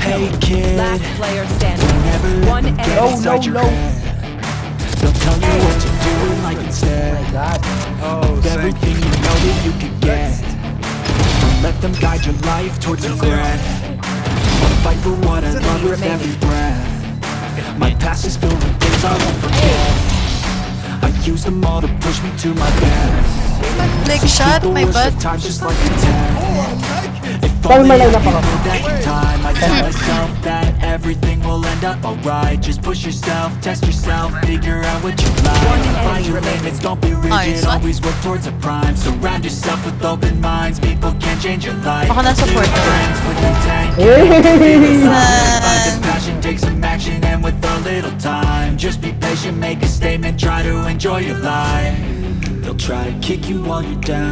Hey kid, Last player standing. never let One them get enemy. inside your head. They'll tell you what to do in life instead God. Oh, of everything you know that you could get. Don't let them guide your life towards regret. I'll fight for what I love with every breath. My past is filled with things I won't forget. I use them all to push me to my best. Like shot my butt. times just like a test. If Tama only I lang na could pa go back in time. I tell myself that everything will end up alright. Just push yourself, test yourself, figure out what you like. Find your limits, don't be rigid, always work towards a prime. Surround yourself with open minds, people can change your life. Ako na support. New ka. friends with intent, Hey! Find the passion, take some action, and with a little time Just be patient, make a statement, try to enjoy your life. They'll try to kick you while you're down